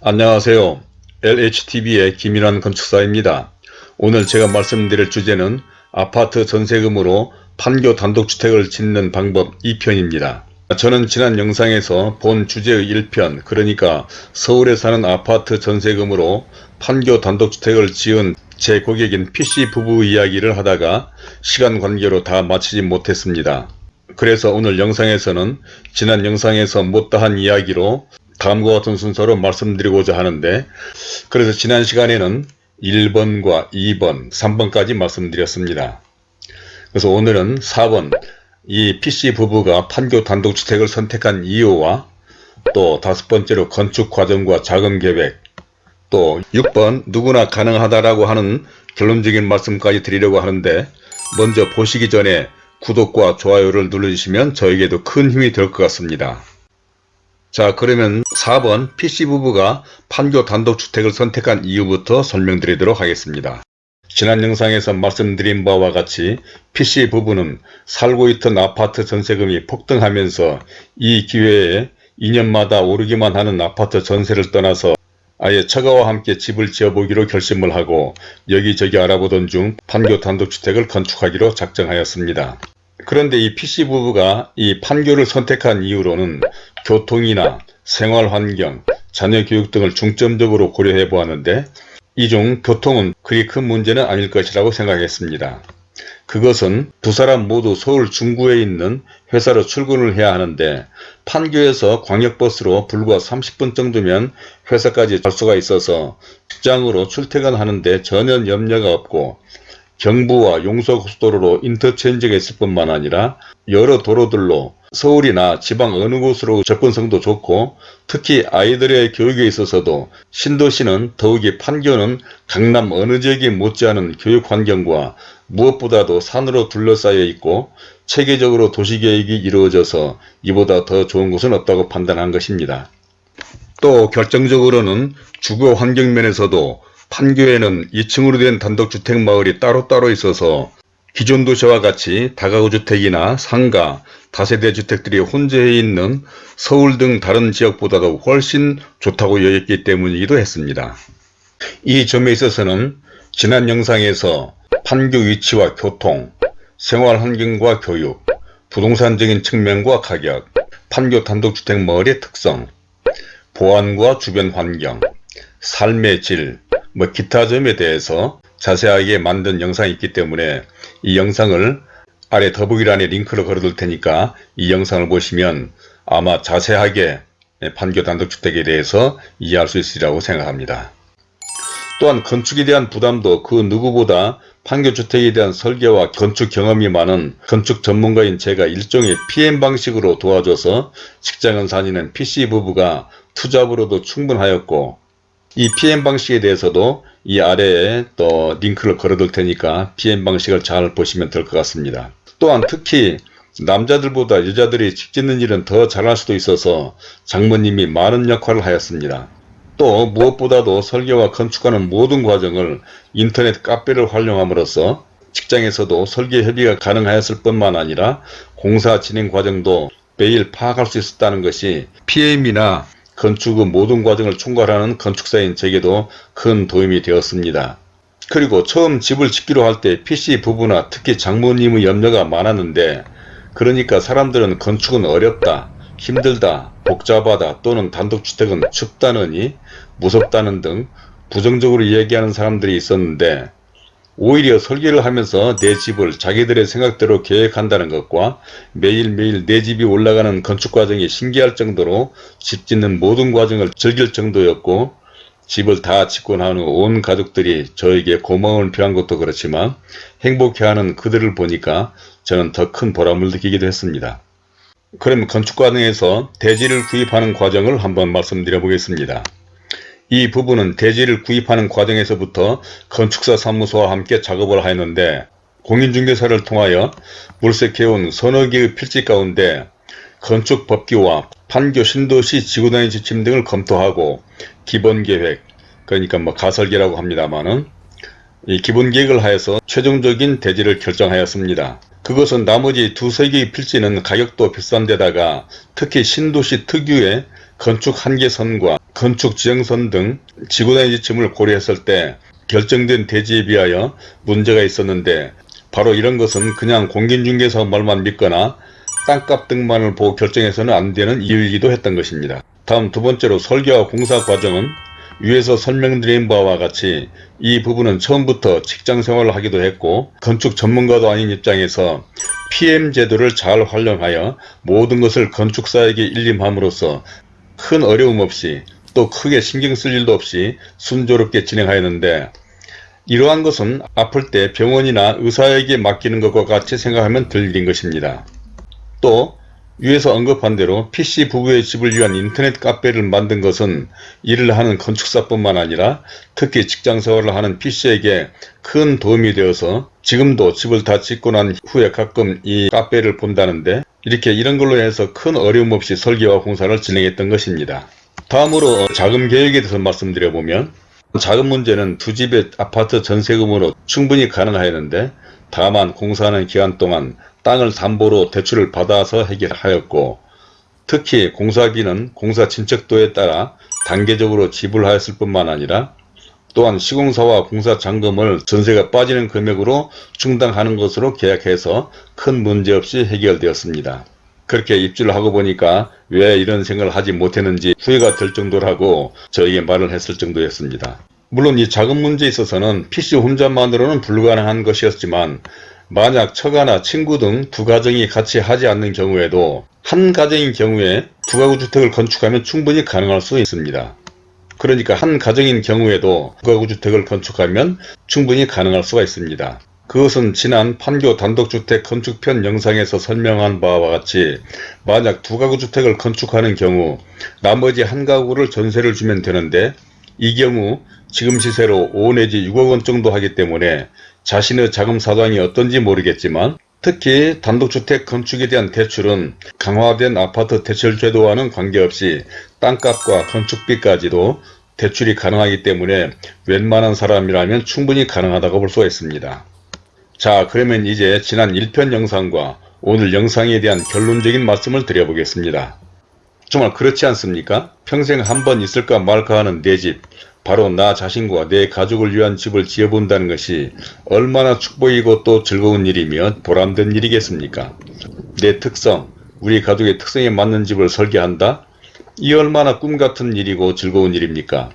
안녕하세요. LHTV의 김일환 건축사입니다. 오늘 제가 말씀드릴 주제는 아파트 전세금으로 판교 단독주택을 짓는 방법 2편입니다. 저는 지난 영상에서 본 주제의 1편 그러니까 서울에 사는 아파트 전세금으로 판교 단독주택을 지은 제 고객인 PC 부부 이야기를 하다가 시간 관계로 다 마치지 못했습니다. 그래서 오늘 영상에서는 지난 영상에서 못다한 이야기로 다음과 같은 순서로 말씀드리고자 하는데 그래서 지난 시간에는 1번과 2번, 3번까지 말씀드렸습니다. 그래서 오늘은 4번 이 PC 부부가 판교 단독주택을 선택한 이유와 또 다섯 번째로 건축 과정과 자금 계획 또 6번 누구나 가능하다라고 하는 결론적인 말씀까지 드리려고 하는데 먼저 보시기 전에 구독과 좋아요를 눌러주시면 저에게도 큰 힘이 될 것 같습니다. 자 그러면 4번 PC부부가 판교 단독주택을 선택한 이유부터 설명드리도록 하겠습니다. 지난 영상에서 말씀드린 바와 같이 PC부부는 살고 있던 아파트 전세금이 폭등하면서 이 기회에 2년마다 오르기만 하는 아파트 전세를 떠나서 아예 처가와 함께 집을 지어보기로 결심을 하고 여기저기 알아보던 중 판교 단독주택을 건축하기로 작정하였습니다. 그런데 이 PC부부가 이 판교를 선택한 이유로는 교통이나 생활환경, 자녀 교육 등을 중점적으로 고려해 보았는데 이 중 교통은 그리 큰 문제는 아닐 것이라고 생각했습니다. 그것은 두 사람 모두 서울 중구에 있는 회사로 출근을 해야 하는데 판교에서 광역버스로 불과 30분 정도면 회사까지 갈 수가 있어서 직장으로 출퇴근하는데 전혀 염려가 없고 경부와 용서고속도로로 인터체인지가 있을 뿐만 아니라 여러 도로들로 서울이나 지방 어느 곳으로 접근성도 좋고 특히 아이들의 교육에 있어서도 신도시는 더욱이 판교는 강남 어느 지역에 못지않은 교육 환경과 무엇보다도 산으로 둘러싸여 있고 체계적으로 도시계획이 이루어져서 이보다 더 좋은 곳은 없다고 판단한 것입니다. 또 결정적으로는 주거 환경 면에서도 판교에는 2층으로 된 단독주택 마을이 따로따로 있어서 기존 도시와 같이 다가구 주택이나 상가, 다세대 주택들이 혼재해 있는 서울 등 다른 지역보다도 훨씬 좋다고 여겼기 때문이기도 했습니다. 이 점에 있어서는 지난 영상에서 판교 위치와 교통, 생활환경과 교육, 부동산적인 측면과 가격, 판교 단독주택 마을의 특성, 보안과 주변 환경, 삶의 질, 뭐 기타 점에 대해서 자세하게 만든 영상이 있기 때문에 이 영상을 아래 더보기란에 링크를 걸어둘 테니까 이 영상을 보시면 아마 자세하게 판교 단독주택에 대해서 이해할 수 있으리라고 생각합니다. 또한 건축에 대한 부담도 그 누구보다 판교주택에 대한 설계와 건축 경험이 많은 건축 전문가인 제가 일종의 PM 방식으로 도와줘서 직장은 다니는 PC 부부가 투잡으로도 충분하였고 이 PM 방식에 대해서도 이 아래에 또 링크를 걸어둘 테니까 PM 방식을 잘 보시면 될 것 같습니다. 또한 특히 남자들보다 여자들이 집 짓는 일은 더 잘할 수도 있어서 장모님이 많은 역할을 하였습니다. 또 무엇보다도 설계와 건축하는 모든 과정을 인터넷 카페를 활용함으로써 직장에서도 설계 협의가 가능하였을 뿐만 아니라 공사 진행 과정도 매일 파악할 수 있었다는 것이 PM이나 건축의 모든 과정을 총괄하는 건축사인 제게도 큰 도움이 되었습니다. 그리고 처음 집을 짓기로 할 때 PC 부부나 특히 장모님의 염려가 많았는데 그러니까 사람들은 건축은 어렵다, 힘들다, 복잡하다 또는 단독주택은 춥다느니 무섭다는 등 부정적으로 얘기하는 사람들이 있었는데 오히려 설계를 하면서 내 집을 자기들의 생각대로 계획한다는 것과 매일매일 내 집이 올라가는 건축 과정이 신기할 정도로 집 짓는 모든 과정을 즐길 정도였고 집을 다 짓고 난 후 온 가족들이 저에게 고마움을 표한 것도 그렇지만 행복해하는 그들을 보니까 저는 더 큰 보람을 느끼기도 했습니다. 그럼 건축 과정에서 대지를 구입하는 과정을 한번 말씀드려 보겠습니다. 이 부분은 대지를 구입하는 과정에서부터 건축사 사무소와 함께 작업을 하였는데 공인중개사를 통하여 물색해온 서너 개의 필지 가운데 건축법규와 판교 신도시 지구단위 지침 등을 검토하고 기본계획 그러니까 뭐 가설계라고 합니다만은 이 기본계획을 하여서 최종적인 대지를 결정하였습니다. 그것은 나머지 두세 개의 필지는 가격도 비싼 데다가 특히 신도시 특유의 건축 한계선과 건축 지형선 등 지구단위 지침을 고려했을 때 결정된 대지에 비하여 문제가 있었는데 바로 이런 것은 그냥 공인중개사 말만 믿거나 땅값 등만을 보고 결정해서는 안 되는 이유이기도 했던 것입니다. 다음 두 번째로 설계와 공사 과정은 위에서 설명드린 바와 같이 이 부분은 처음부터 직장생활을 하기도 했고 건축 전문가도 아닌 입장에서 PM 제도를 잘 활용하여 모든 것을 건축사에게 일림함으로써 큰 어려움 없이 또 크게 신경 쓸 일도 없이 순조롭게 진행하였는데 이러한 것은 아플 때 병원이나 의사에게 맡기는 것과 같이 생각하면 들 일인 것입니다. 또 위에서 언급한 대로 PC 부부의 집을 위한 인터넷 카페를 만든 것은 일을 하는 건축사뿐만 아니라 특히 직장생활을 하는 PC에게 큰 도움이 되어서 지금도 집을 다 짓고 난 후에 가끔 이 카페를 본다는데 이렇게 이런 걸로 해서 큰 어려움 없이 설계와 공사를 진행했던 것입니다. 다음으로 자금 계획에 대해서 말씀드려보면 자금 문제는 두 집의 아파트 전세금으로 충분히 가능하였는데 다만 공사하는 기간 동안 땅을 담보로 대출을 받아서 해결하였고 특히 공사비는 공사 진척도에 따라 단계적으로 지불하였을 뿐만 아니라 또한 시공사와 공사 잔금을 전세가 빠지는 금액으로 충당하는 것으로 계약해서 큰 문제없이 해결되었습니다. 그렇게 입주를 하고 보니까 왜 이런 생각을 하지 못했는지 후회가 될 정도라고 저에게 말을 했을 정도였습니다. 물론 이 자금 문제에 있어서는 PC 혼자만으로는 불가능한 것이었지만 만약 처가나 친구 등 두 가정이 같이 하지 않는 경우에도 한 가정인 경우에 두 가구 주택을 건축하면 충분히 가능할 수 있습니다. 그러니까 한 가정인 경우에도 두 가구 주택을 건축하면 충분히 가능할 수가 있습니다. 그것은 지난 판교 단독주택 건축편 영상에서 설명한 바와 같이 만약 두 가구 주택을 건축하는 경우 나머지 한 가구를 전세를 주면 되는데 이 경우 지금 시세로 5 내지 6억원 정도 하기 때문에 자신의 자금 사정이 어떤지 모르겠지만 특히 단독주택 건축에 대한 대출은 강화된 아파트 대출 제도와는 관계없이 땅값과 건축비까지도 대출이 가능하기 때문에 웬만한 사람이라면 충분히 가능하다고 볼 수가 있습니다. 자 그러면 이제 지난 1편 영상과 오늘 영상에 대한 결론적인 말씀을 드려보겠습니다. 정말 그렇지 않습니까? 평생 한 번 있을까 말까 하는 내 집, 바로 나 자신과 내 가족을 위한 집을 지어본다는 것이 얼마나 축복이고 또 즐거운 일이며 보람된 일이겠습니까? 내 특성, 우리 가족의 특성에 맞는 집을 설계한다? 이 얼마나 꿈같은 일이고 즐거운 일입니까?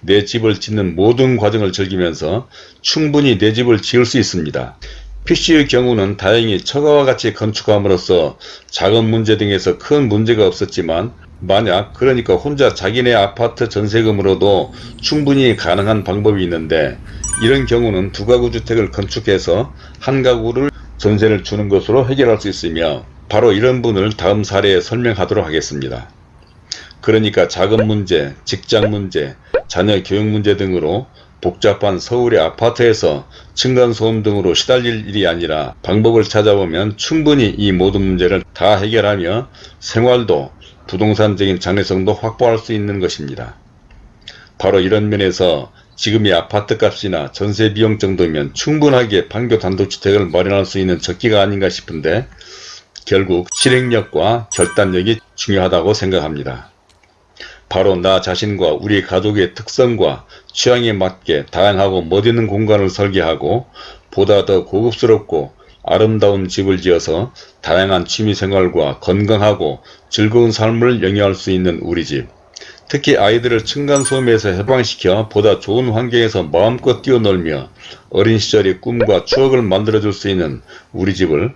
내 집을 짓는 모든 과정을 즐기면서 충분히 내 집을 지을 수 있습니다. PC의 경우는 다행히 처가와 같이 건축함으로써 자금 문제 등에서 큰 문제가 없었지만 만약 그러니까 혼자 자기네 아파트 전세금으로도 충분히 가능한 방법이 있는데 이런 경우는 두 가구 주택을 건축해서 한 가구를 전세를 주는 것으로 해결할 수 있으며 바로 이런 분을 다음 사례에 설명하도록 하겠습니다. 그러니까 자금 문제, 직장 문제, 자녀 교육 문제 등으로 복잡한 서울의 아파트에서 층간소음 등으로 시달릴 일이 아니라 방법을 찾아보면 충분히 이 모든 문제를 다 해결하며 생활도 부동산적인 장래성도 확보할 수 있는 것입니다. 바로 이런 면에서 지금의 아파트 값이나 전세 비용 정도면 충분하게 판교 단독주택을 마련할 수 있는 적기가 아닌가 싶은데 결국 실행력과 결단력이 중요하다고 생각합니다. 바로 나 자신과 우리 가족의 특성과 취향에 맞게 다양하고 멋있는 공간을 설계하고 보다 더 고급스럽고 아름다운 집을 지어서 다양한 취미생활과 건강하고 즐거운 삶을 영위할 수 있는 우리 집 특히 아이들을 층간소음에서 해방시켜 보다 좋은 환경에서 마음껏 뛰어놀며 어린 시절의 꿈과 추억을 만들어줄 수 있는 우리 집을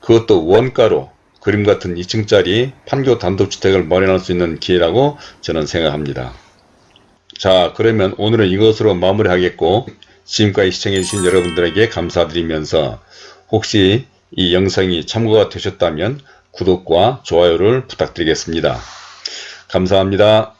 그것도 원가로 그림 같은 2층짜리 판교 단독주택을 마련할 수 있는 기회라고 저는 생각합니다. 자 그러면 오늘은 이것으로 마무리하겠고 지금까지 시청해주신 여러분들에게 감사드리면서 혹시 이 영상이 참고가 되셨다면 구독과 좋아요를 부탁드리겠습니다. 감사합니다.